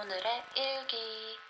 오늘의 일기.